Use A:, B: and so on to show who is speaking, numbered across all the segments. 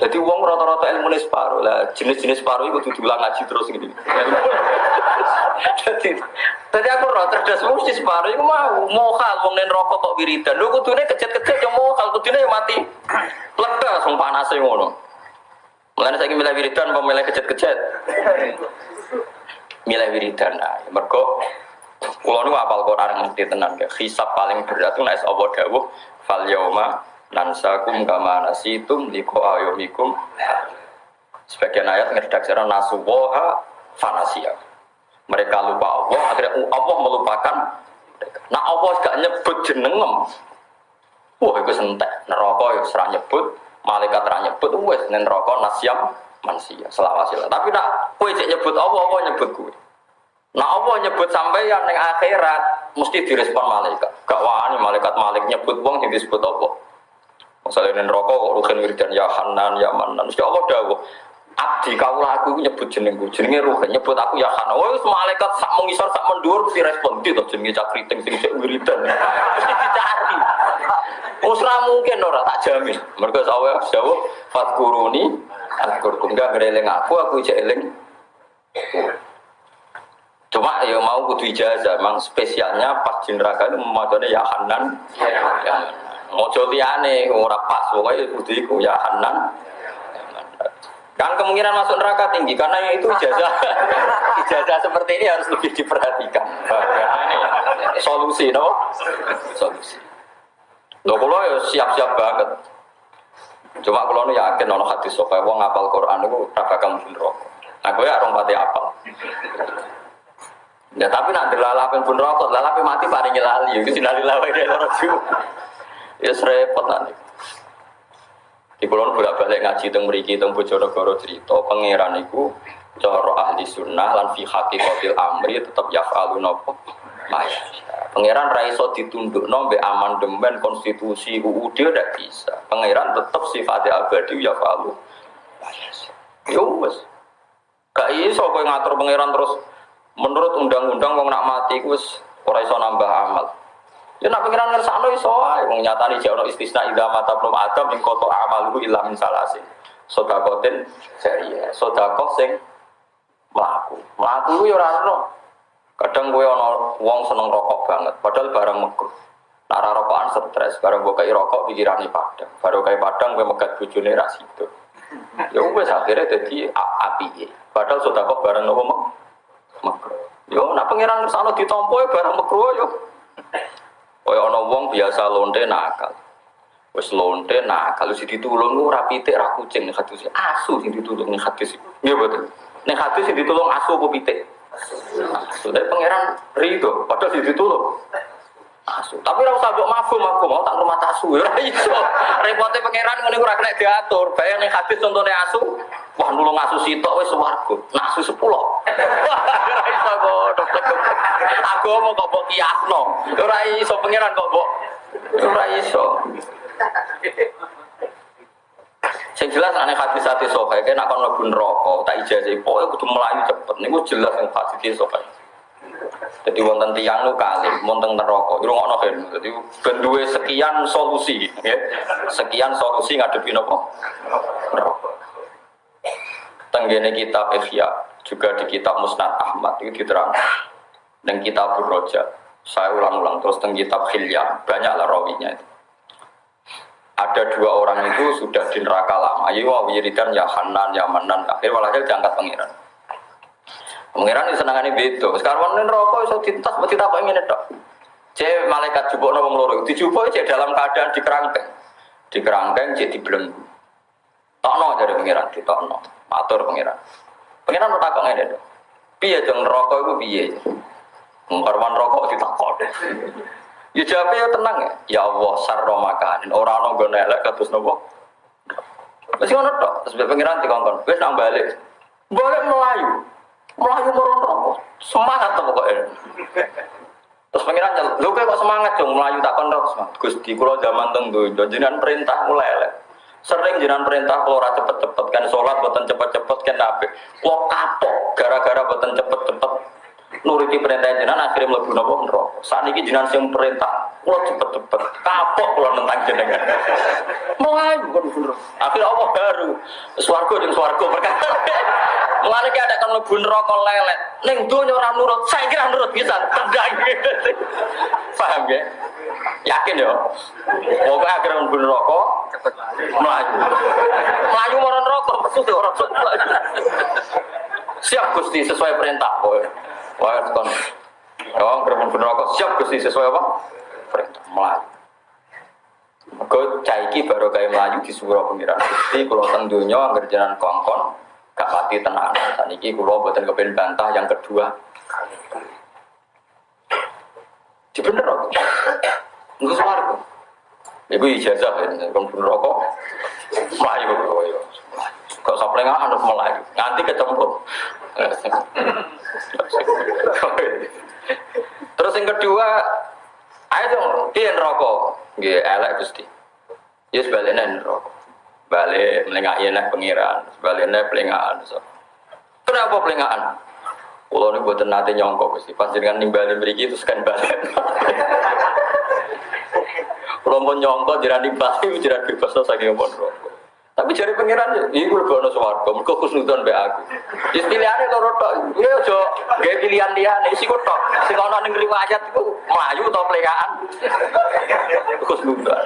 A: Jadi uang rata-rata ilmu separuh lah, jenis-jenis separuh itu diulang ngaji terus gitu. Jadi, tadi aku roh cerdas mesti separuh itu mau mau hal uang nen rokok kok wiridan. Lu kudune kecet-kecet yang mau hal kudune yang mati. Lega langsung yang ngono. Mulane saya milih wiridan apa milih kecet-kecet? Milih wiridan. Nah, mergo kula niku apal Quran ngerti tenan ya. Hisab paling berat itu nek Allah dawuh fal nansakum kama nasitum liko ayomikum. Sebagian ayat ngeredaksi nasuwoha fanasia. Mereka lupa Allah akhirnya Allah melupakan nah Allah gak nyebut jenengem. Wah itu sentek. Neraka ya serah nyebut malaikat serah nyebut wes neraka nasyam manusia selawasila tapi nak kue cek nyebut Allah Allah nyebut kue nah Allah nyebut sampai yang akhirat mesti direspon malaikat. Gak wani malaikat malik nyebut wong yang disebut Allah Misalnya ini rokok kok rugen wiridan ya Hanan ya Manan. Mesti Allah dawuh. Abdi kau aku nyebut jenengku, jenenge rugen nyebut aku ya Hanan. Oh, malaikat sak mengisor sak mendur mesti respon itu jenenge cakriting sing sik wiridan. Mesti dicari. Usra mungkin ora tak jamin. Mergo sawe jawab fatkuruni atkurkum gak ngereling aku aku ijek eling. Cuma ya mau kudu ijazah, memang spesialnya pas jeneraga itu memacanya ya Hanan, ya Hanan. Mojo liane ora pas pokoknya kudu iku ya Hanan. Kan kemungkinan masuk neraka tinggi karena itu ijazah ijazah seperti ini harus lebih diperhatikan. Ini solusi, no? Solusi. Loh kalau ya siap-siap banget. Cuma kalau nu yakin ono hadis supaya wong ngapal Quran itu ora bakal mlebu neraka. Nah, ya orang pati apal. Ya tapi nak dilalapin pun rokok, lalapin mati paling lali, itu sinali lawai dari orang Ya repot nanti. Di kulon bolak balik ngaji teng mriki teng Bojonegoro cerita pangeran iku cara ahli sunnah lan fi haqiqatil amri tetep yaf'alu napa Maya. Pangeran ra iso ditundukno mbek amandemen konstitusi UUD udah bisa. Pangeran tetep sifatnya abadi yaf'alu. Yo wes. Gak iso kowe ngatur pangeran terus menurut undang-undang wong nak mati wis ora iso nambah amal. Ya nak pengiran ngersakno iso ae wong nyatane jek ono istisna idza mata belum adam ing koto amaluhu illa min salasin. Sedakotin jariah, sedekah sing mlaku. Mlaku yo ora ono. Kadang kowe ono wong seneng rokok banget, padahal barang makruh. Nak rokokan stres, barang mbok rokok pikirane padang. Baru kayak padang kowe megat bojone ra sido. Ya wis akhirnya dadi api. Padahal sedekah barang nopo makruh. Yo nak pengiran ngersakno ditampa barang makruh yo. Kaya ana wong biasa lonte nakal. Wis lonte nakal sing ditulung ku ora pitik ra kucing nek hadis asu sing ditulung nek hadis. Nggih boten. Nek hadis sing ditulung asu apa pitik? Asu. Tapi pangeran rido padahal sing ditulung asu. Tapi ora usah mbok mafhum aku mau tak rumah asu ora iso. Repote pangeran ngene ora kena diatur. Bayang ning hadis contone asu, wah nulung asu sitok wis swarga. Nah asu 10. Ora iso kok Aku mau kok mbok kiasno. Ora iso pangeran kok mbok ora iso. Sing jelas aneh hati hati sokai, kayak nak kon lebu neraka, tak ijazah pokoknya kudu melayu cepet. Niku jelas yang hati sokai. Jadi wonten tiang lu kali, wonten neraka. Iku ngono kan. Jadi ben sekian solusi, ya. Sekian solusi ngadepi napa? Neraka. Tenggene kitab Ihya juga di kitab Musnad Ahmad itu diterang. Dan kitab Roja. Saya ulang-ulang terus teng kitab Hilya, banyaklah rawinya itu. Ada dua orang itu sudah di neraka lama. Ayo wiridan ya Hanan, ya Manan. Akhirnya walhasil diangkat pengiran Pengiran ini senangannya beda. Sekarang ini rokok iso tintas, mesti tak ingin itu. Cek malaikat jubuk nawang loro, dijubuk cek dalam keadaan di kerangkeng, di kerangkeng cek di belenggu. Tokno dari pengiran, di tokno, matur pengiran. Pengiran bertakok ini dong. Piye dong rokok itu piye? Mengkorban rokok ditakok deh. Ya jawabnya ya tenang ya. Ya Allah sarro makanin. Orang orang gue nelek katus nopo. Masih ngono tok. Terus pengiran dikongkon. Wes nang balik. Balik melayu. Melayu merontok, semangat tuh pokoknya. Terus pengiran nyel, lu kok semangat dong melayu tak kontok semangat. Gusti kulo zaman tengdu, jenengan perintah mulai elek. Sering jenengan perintah kalau cepet-cepet kan sholat buatan cepet-cepet kan nabi. Kulo kapok gara-gara buatan cepet-cepet nuruti perintah jenengan akhirnya mlebu napa neraka. Saat ini jenengan sing perintah kulo cepet-cepet kapok kalau tentang jenengan. Mulai bukan bener. Akhirnya Allah baru swargo jeung swargo perkara. Mulane ada kan mlebu neraka lelet. Ning donya ora nurut, saya kira nurut bisa tendang. Paham ya? Yakin ya? Pokoknya akhirnya mlebu neraka melayu. Melayu marang neraka maksudnya orang melayu. Siap Gusti sesuai perintah. Wah, kon. Oh, kerem neraka siap Gusti sesuai apa? Perintah melayu. Mergo caiki baru kayak melayu di surah pengiran Gusti kalau teng donya angger jalan kongkon gak pati tenang. Saniki kula mboten kepen bantah yang kedua. Di bener kok. Enggak swarga. Ibu ijazah ya, kon pun rokok. Melayu kok ya. Kok saplengan harus melayu. Nganti kecemplung. Terus yang kedua, ayo dong, dia rokok. Nggih, elek Gusti. Ya sebaliknya rokok. Balik melengak enak pengiran, sebaliknya pelengahan. Kenapa pelengahan? Kalau ini buat nanti nyongkok Gusti, pas dengan nimbalin beri itu sekian balik. Kalau mau nyongkok jiran nimbali, jiran bebas saking ngomong rokok. Tapi jari pengiran, ini gue lebih ono suwargo, mereka khusnudon be aku. Jadi pilihannya loro tok, ya jo, gaya pilihan dia nih, isi tok. Si kono ning itu melayu atau pelekaan, khusnudon.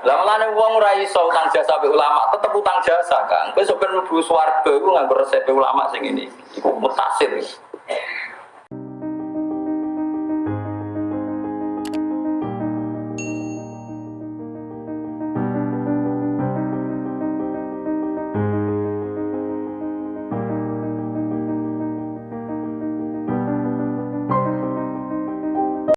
A: Lah mulane wong ora iso utang jasa be ulama, tetep utang jasa kan. Kowe sampeyan mlebu swarga iku nganggo resep ulama sing ini. Iku mutasir.